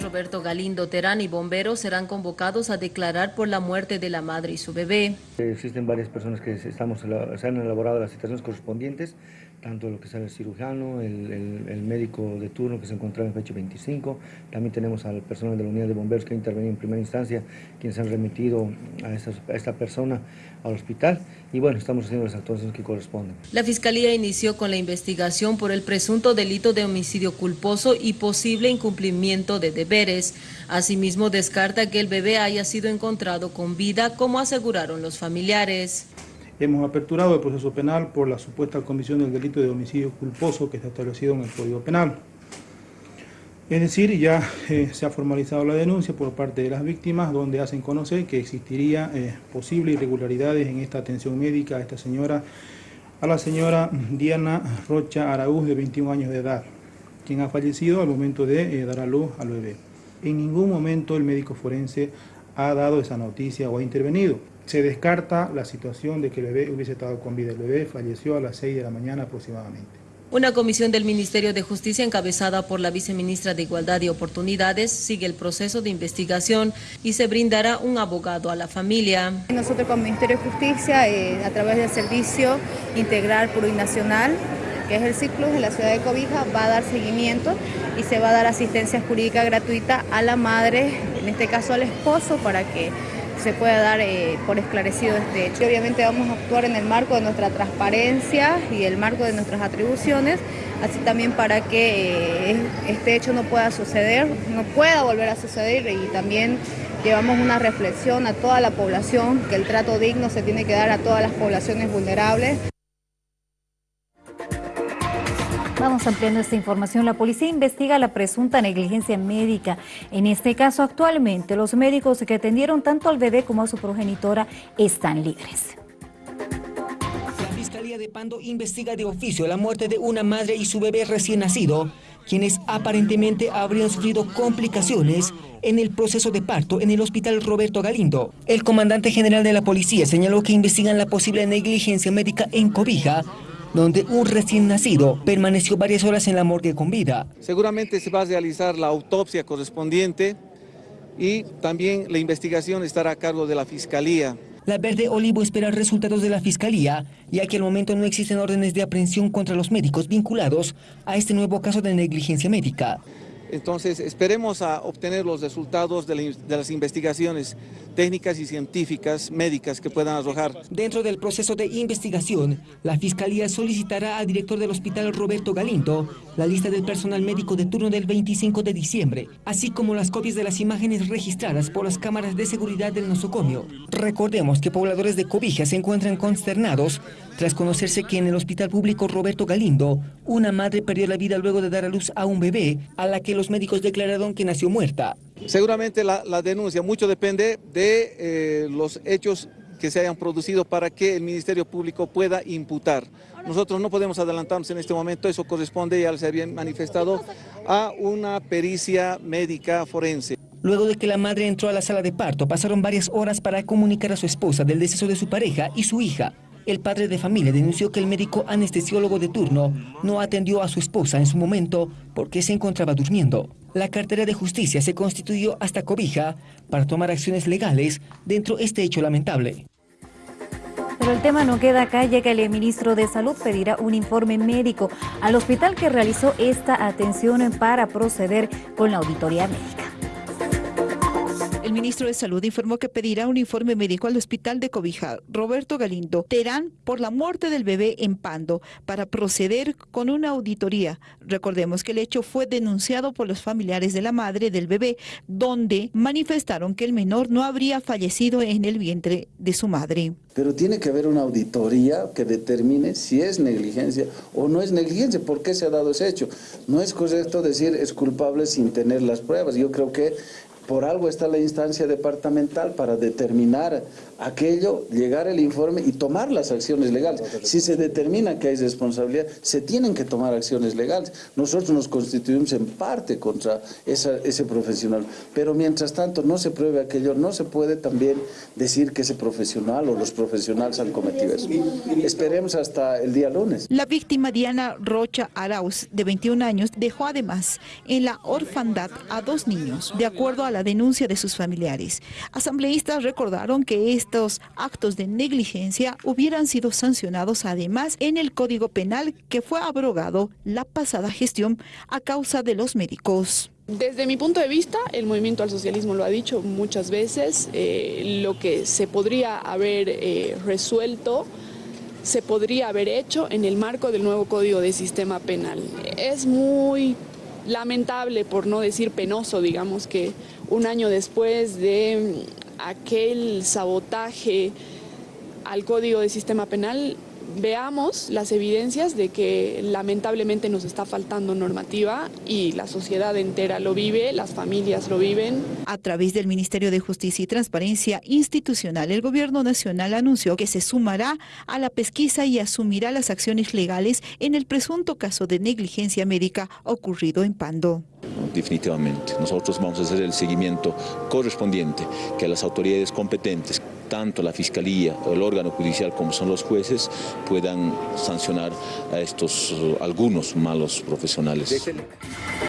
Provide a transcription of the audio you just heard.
Roberto Galindo Terán y bomberos serán convocados a declarar por la muerte de la madre y su bebé. Existen varias personas que estamos, se han elaborado las citaciones correspondientes, tanto lo que es el cirujano, el, médico de turno que se encontraba en fecha 25, también tenemos al personal de la unidad de bomberos que ha intervenido en primera instancia, quienes han remitido a esta, a esta persona al hospital y bueno, estamos haciendo las actuaciones que corresponden. La Fiscalía inició con la investigación por el presunto delito de homicidio culposo y posible incumplimiento de deberes. Asimismo, descarta que el bebé haya sido encontrado con vida, como aseguraron los familiares. Hemos aperturado el proceso penal por la supuesta comisión del delito de homicidio culposo que está establecido en el Código Penal. Es decir, ya eh, se ha formalizado la denuncia por parte de las víctimas, donde hacen conocer que existiría eh, posibles irregularidades en esta atención médica a esta señora, a la señora Diana Rocha Araúz, de 21 años de edad, quien ha fallecido al momento de eh, dar a luz al bebé. En ningún momento el médico forense ha dado esa noticia o ha intervenido. Se descarta la situación de que el bebé hubiese estado con vida. El bebé falleció a las 6 de la mañana aproximadamente. Una comisión del Ministerio de Justicia encabezada por la viceministra de Igualdad y Oportunidades sigue el proceso de investigación y se brindará un abogado a la familia. Nosotros como Ministerio de Justicia, eh, a través del Servicio Integral Plurinacional, que es el ciclo de la ciudad de Cobija, va a dar seguimiento y se va a dar asistencia jurídica gratuita a la madre, en este caso al esposo, para que se pueda dar eh, por esclarecido este hecho. obviamente vamos a actuar en el marco de nuestra transparencia y el marco de nuestras atribuciones, así también para que eh, este hecho no pueda suceder, no pueda volver a suceder y también llevamos una reflexión a toda la población que el trato digno se tiene que dar a todas las poblaciones vulnerables. Vamos ampliando esta información. La policía investiga la presunta negligencia médica. En este caso, actualmente, los médicos que atendieron tanto al bebé como a su progenitora están libres. La Fiscalía de Pando investiga de oficio la muerte de una madre y su bebé recién nacido, quienes aparentemente habrían sufrido complicaciones en el proceso de parto en el hospital Roberto Galindo. El comandante general de la policía señaló que investigan la posible negligencia médica en Cobija, donde un recién nacido permaneció varias horas en la morgue con vida. Seguramente se va a realizar la autopsia correspondiente y también la investigación estará a cargo de la Fiscalía. La Verde Olivo espera resultados de la Fiscalía, ya que al momento no existen órdenes de aprehensión contra los médicos vinculados a este nuevo caso de negligencia médica. Entonces esperemos a obtener los resultados de, las investigaciones técnicas y científicas médicas que puedan arrojar. Dentro del proceso de investigación, la Fiscalía solicitará al director del hospital Roberto Galindo la lista del personal médico de turno del 25 de diciembre, así como las copias de las imágenes registradas por las cámaras de seguridad del nosocomio. Recordemos que pobladores de Cobija se encuentran consternados tras conocerse que en el hospital público Roberto Galindo, una madre perdió la vida luego de dar a luz a un bebé a la que los médicos declararon que nació muerta. Seguramente la, denuncia, mucho depende de eh, los hechos que se hayan producido para que el Ministerio Público pueda imputar. Nosotros no podemos adelantarnos en este momento, eso corresponde, ya se había manifestado, a una pericia médica forense. Luego de que la madre entró a la sala de parto, pasaron varias horas para comunicar a su esposa del deceso de su pareja y su hija. El padre de familia denunció que el médico anestesiólogo de turno no atendió a su esposa en su momento porque se encontraba durmiendo. La cartera de justicia se constituyó hasta cobija para tomar acciones legales dentro de este hecho lamentable. Pero el tema no queda acá, ya que el ministro de Salud pedirá un informe médico al hospital que realizó esta atención para proceder con la auditoría médica. El ministro de Salud informó que pedirá un informe médico al hospital de Cobija, Roberto Galindo, Terán, por la muerte del bebé en Pando, para proceder con una auditoría. Recordemos que el hecho fue denunciado por los familiares de la madre del bebé, donde manifestaron que el menor no habría fallecido en el vientre de su madre. Pero tiene que haber una auditoría que determine si es negligencia o no es negligencia, por qué se ha dado ese hecho. No es correcto decir es culpable sin tener las pruebas. Yo creo que Por algo está la instancia departamental para determinar aquello, llegar el informe y tomar las acciones legales. Si se determina que hay responsabilidad, se tienen que tomar acciones legales. Nosotros nos constituimos en parte contra ese profesional, pero mientras tanto no se pruebe aquello, no se puede también decir que ese profesional o los profesionales han cometido eso. Esperemos hasta el día lunes. La víctima Diana Rocha Arauz, de 21 años, dejó además en la orfandad a dos niños, de acuerdo a la denuncia de sus familiares. Asambleístas recordaron que estos actos de negligencia hubieran sido sancionados además en el Código Penal que fue abrogado la pasada gestión a causa de los médicos. Desde mi punto de vista, el movimiento al socialismo lo ha dicho muchas veces, eh, lo que se podría haber eh, resuelto se podría haber hecho en el marco del nuevo Código de Sistema Penal. Es muy lamentable, por no decir penoso, digamos, que un año después de aquel sabotaje al Código de Sistema Penal veamos las evidencias de que lamentablemente nos está faltando normativa y la sociedad entera lo vive, las familias lo viven. A través del Ministerio de Justicia y Transparencia Institucional, el Gobierno Nacional anunció que se sumará a la pesquisa y asumirá las acciones legales en el presunto caso de negligencia médica ocurrido en Pando. Definitivamente. Nosotros vamos a hacer el seguimiento correspondiente que las autoridades competentes tanto la Fiscalía el órgano judicial como son los jueces puedan sancionar a estos algunos malos profesionales.